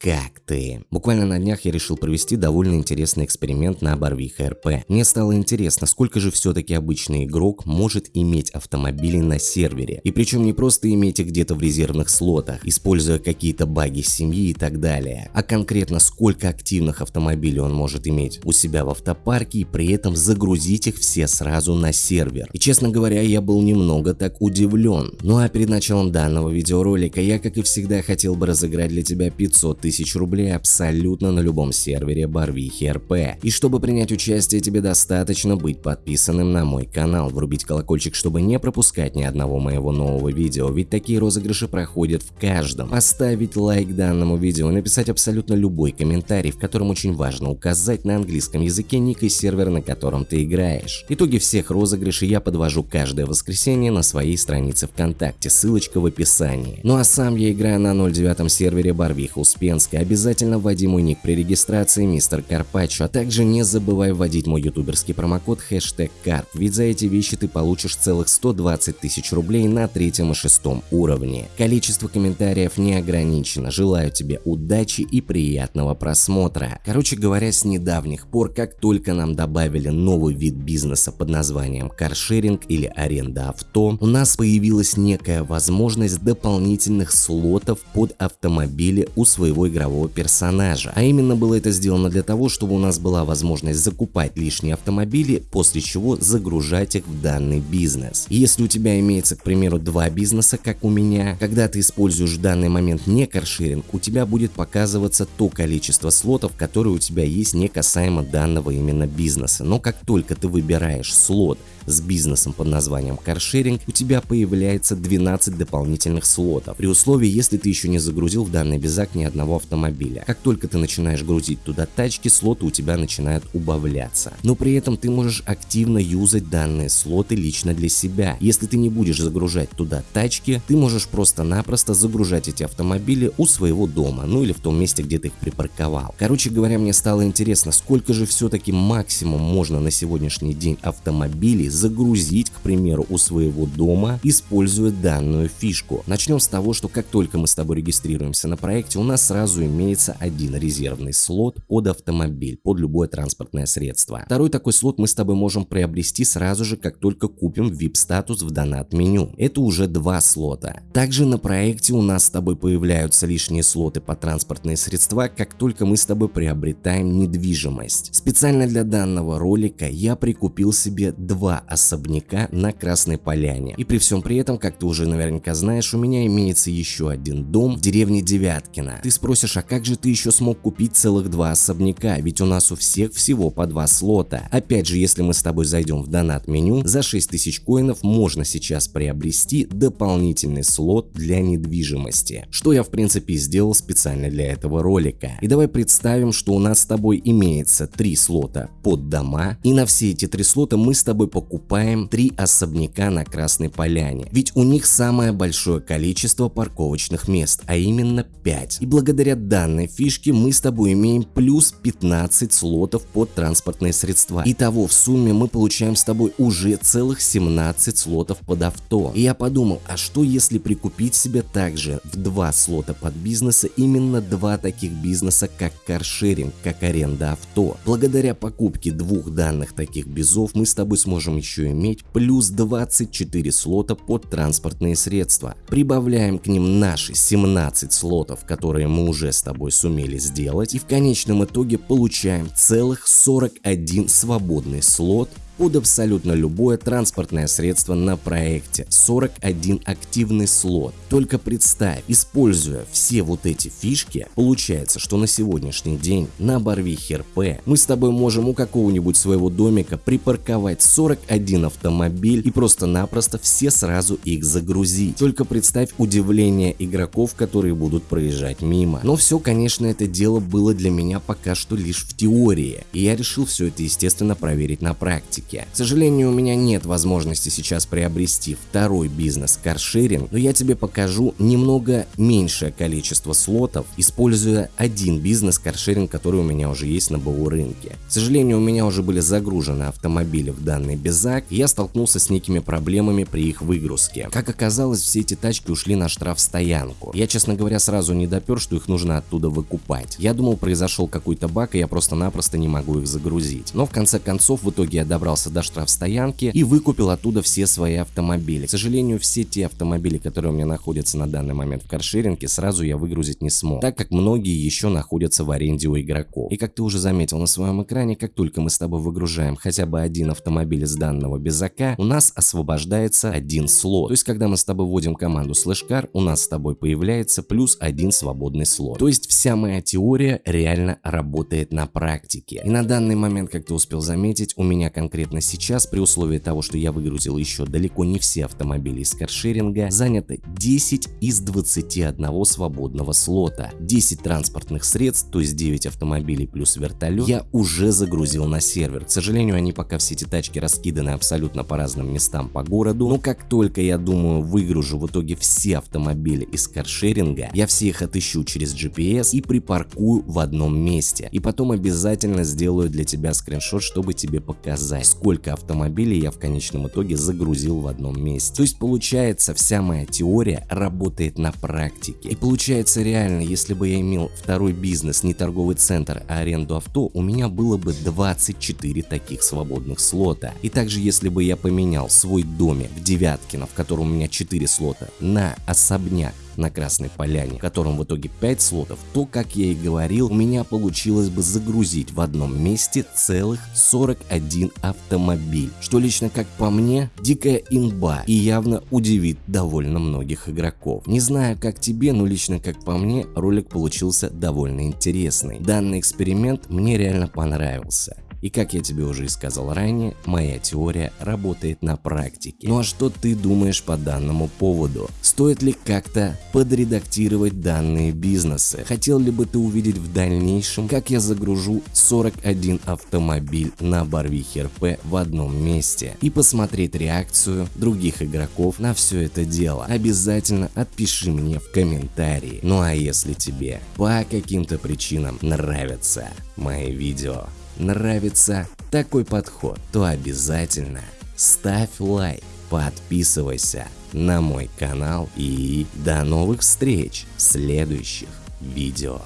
как ты? Буквально на днях я решил провести довольно интересный эксперимент на Барвиха РП. Мне стало интересно, сколько же все-таки обычный игрок может иметь автомобилей на сервере. И причем не просто иметь их где-то в резервных слотах, используя какие-то баги семьи и так далее, а конкретно сколько активных автомобилей он может иметь у себя в автопарке и при этом загрузить их все сразу на сервер. И честно говоря, я был немного так удивлен. Ну а перед началом данного видеоролика я, как и всегда, хотел бы разыграть для тебя 500 тысяч рублей абсолютно на любом сервере Барвихи РП. И чтобы принять участие, тебе достаточно быть подписанным на мой канал, врубить колокольчик, чтобы не пропускать ни одного моего нового видео, ведь такие розыгрыши проходят в каждом. Поставить лайк данному видео, написать абсолютно любой комментарий, в котором очень важно указать на английском языке ник и сервер, на котором ты играешь. Итоги всех розыгрышей я подвожу каждое воскресенье на своей странице ВКонтакте, ссылочка в описании. Ну а сам я играю на 09 сервере Барвиха Успен Ленска, обязательно вводи мой ник при регистрации мистер Карпаччо, а также не забывай вводить мой ютуберский промокод хэштег карп, ведь за эти вещи ты получишь целых 120 тысяч рублей на третьем и шестом уровне. Количество комментариев не ограничено, желаю тебе удачи и приятного просмотра. Короче говоря, с недавних пор, как только нам добавили новый вид бизнеса под названием каршеринг или аренда авто, у нас появилась некая возможность дополнительных слотов под автомобили у своего игрового персонажа. А именно было это сделано для того, чтобы у нас была возможность закупать лишние автомобили, после чего загружать их в данный бизнес. Если у тебя имеется, к примеру, два бизнеса, как у меня, когда ты используешь в данный момент не каршеринг, у тебя будет показываться то количество слотов, которые у тебя есть не касаемо данного именно бизнеса. Но как только ты выбираешь слот, с бизнесом под названием каршеринг, у тебя появляется 12 дополнительных слотов, при условии, если ты еще не загрузил в данный безак ни одного автомобиля. Как только ты начинаешь грузить туда тачки, слоты у тебя начинают убавляться. Но при этом ты можешь активно юзать данные слоты лично для себя. Если ты не будешь загружать туда тачки, ты можешь просто-напросто загружать эти автомобили у своего дома, ну или в том месте, где ты их припарковал. Короче говоря, мне стало интересно, сколько же все-таки максимум можно на сегодняшний день автомобилей загрузить, к примеру, у своего дома, используя данную фишку. Начнем с того, что как только мы с тобой регистрируемся на проекте, у нас сразу имеется один резервный слот под автомобиль, под любое транспортное средство. Второй такой слот мы с тобой можем приобрести сразу же, как только купим VIP-статус в донат-меню. Это уже два слота. Также на проекте у нас с тобой появляются лишние слоты по транспортные средства, как только мы с тобой приобретаем недвижимость. Специально для данного ролика я прикупил себе два особняка на Красной Поляне. И при всем при этом, как ты уже наверняка знаешь, у меня имеется еще один дом в деревне Девяткино. Ты спросишь, а как же ты еще смог купить целых два особняка, ведь у нас у всех всего по два слота. Опять же, если мы с тобой зайдем в донат меню, за 6000 коинов можно сейчас приобрести дополнительный слот для недвижимости, что я в принципе сделал специально для этого ролика. И давай представим, что у нас с тобой имеется три слота под дома, и на все эти три слота мы с тобой покупаем покупаем три особняка на Красной Поляне, ведь у них самое большое количество парковочных мест, а именно 5. И благодаря данной фишке мы с тобой имеем плюс 15 слотов под транспортные средства. Итого в сумме мы получаем с тобой уже целых 17 слотов под авто. И я подумал, а что если прикупить себе также в два слота под бизнеса именно два таких бизнеса, как каршеринг, как аренда авто. Благодаря покупке двух данных таких безов мы с тобой сможем еще иметь плюс 24 слота под транспортные средства. Прибавляем к ним наши 17 слотов, которые мы уже с тобой сумели сделать и в конечном итоге получаем целых 41 свободный слот под абсолютно любое транспортное средство на проекте. 41 активный слот. Только представь, используя все вот эти фишки, получается, что на сегодняшний день на Барвихе РП мы с тобой можем у какого-нибудь своего домика припарковать 41 автомобиль и просто-напросто все сразу их загрузить. Только представь удивление игроков, которые будут проезжать мимо. Но все, конечно, это дело было для меня пока что лишь в теории, и я решил все это естественно проверить на практике. Практике. К сожалению, у меня нет возможности сейчас приобрести второй бизнес каршеринг, но я тебе покажу немного меньшее количество слотов, используя один бизнес каршеринг, который у меня уже есть на БУ рынке. К сожалению, у меня уже были загружены автомобили в данный безак, я столкнулся с некими проблемами при их выгрузке. Как оказалось, все эти тачки ушли на штраф стоянку. Я, честно говоря, сразу не допер, что их нужно оттуда выкупать. Я думал, произошел какой-то баг, и я просто-напросто не могу их загрузить. Но в конце концов, в итоге я добрался до штраф стоянки и выкупил оттуда все свои автомобили. К сожалению, все те автомобили, которые у меня находятся на данный момент в каршеринге, сразу я выгрузить не смог, так как многие еще находятся в аренде у игроков. И как ты уже заметил на своем экране, как только мы с тобой выгружаем хотя бы один автомобиль из данного безака, у нас освобождается один слот. То есть, когда мы с тобой вводим команду слэшкар, у нас с тобой появляется плюс один свободный слот. То есть, вся моя теория реально работает на практике. И на данный момент, как ты успел заметить, у меня конкретно сейчас, при условии того, что я выгрузил еще далеко не все автомобили из каршеринга, занято 10 из 21 свободного слота. 10 транспортных средств, то есть 9 автомобилей плюс вертолет, я уже загрузил на сервер. К сожалению, они пока все эти тачки раскиданы абсолютно по разным местам по городу, но как только я думаю выгружу в итоге все автомобили из каршеринга, я все их отыщу через GPS и припаркую в одном месте. И потом обязательно сделаю для тебя скриншот, чтобы тебе показать, сколько автомобилей я в конечном итоге загрузил в одном месте. То есть получается вся моя теория работает на практике. И получается реально, если бы я имел второй бизнес, не торговый центр, а аренду авто, у меня было бы 24 таких свободных слота. И также если бы я поменял свой домик в Девяткино, в котором у меня 4 слота, на особняк, на Красной Поляне, в котором в итоге 5 слотов, то, как я и говорил, у меня получилось бы загрузить в одном месте целых 41 автомобиль, что лично как по мне, дикая имба и явно удивит довольно многих игроков. Не знаю как тебе, но лично как по мне, ролик получился довольно интересный. Данный эксперимент мне реально понравился. И как я тебе уже и сказал ранее, моя теория работает на практике. Ну а что ты думаешь по данному поводу? Стоит ли как-то подредактировать данные бизнесы? Хотел ли бы ты увидеть в дальнейшем, как я загружу 41 автомобиль на Барвихе РП в одном месте? И посмотреть реакцию других игроков на все это дело? Обязательно отпиши мне в комментарии. Ну а если тебе по каким-то причинам нравятся мои видео, нравится такой подход, то обязательно ставь лайк, подписывайся на мой канал и до новых встреч в следующих видео.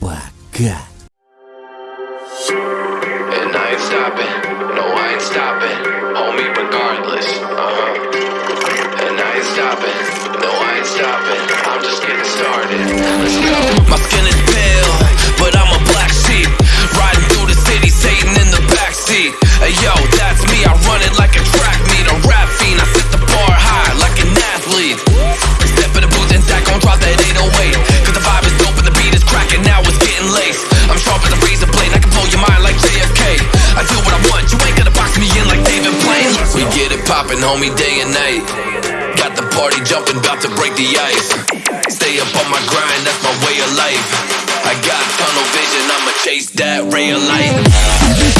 Пока! And I ain't stopping, no I ain't stopping, homie, day and night. Got the party jumping, about to break the ice. Stay up on my grind, that's my way of life. I got tunnel vision, I'ma chase that ray of light.